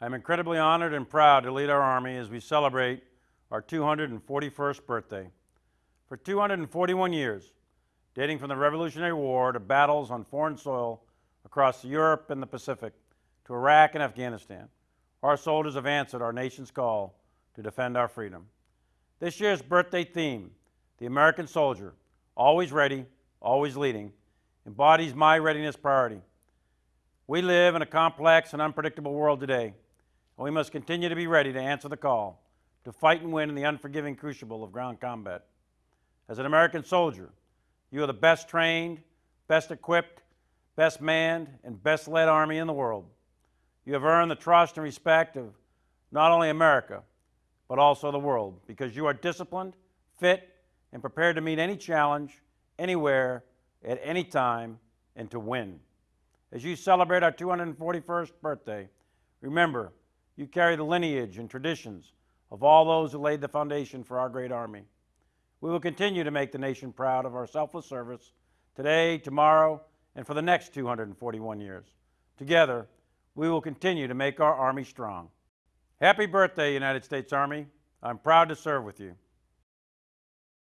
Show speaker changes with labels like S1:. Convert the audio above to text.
S1: I'm incredibly honored and proud to lead our Army as we celebrate our 241st birthday. For 241 years, dating from the Revolutionary War to battles on foreign soil across Europe and the Pacific to Iraq and Afghanistan, our soldiers have answered our nation's call to defend our freedom. This year's birthday theme, the American soldier, always ready, always leading, embodies my readiness priority. We live in a complex and unpredictable world today, and we must continue to be ready to answer the call to fight and win in the unforgiving crucible of ground combat. As an American soldier, you are the best trained, best equipped, best manned, and best led Army in the world. You have earned the trust and respect of not only America, but also the world, because you are disciplined, fit, and prepared to meet any challenge, anywhere, at any time, and to win. As you celebrate our 241st birthday, remember you carry the lineage and traditions of all those who laid the foundation for our great Army. We will continue to make the nation proud of our selfless service today, tomorrow, and for the next 241 years. Together, we will continue to make our Army strong. Happy birthday, United States Army. I'm proud to serve with you.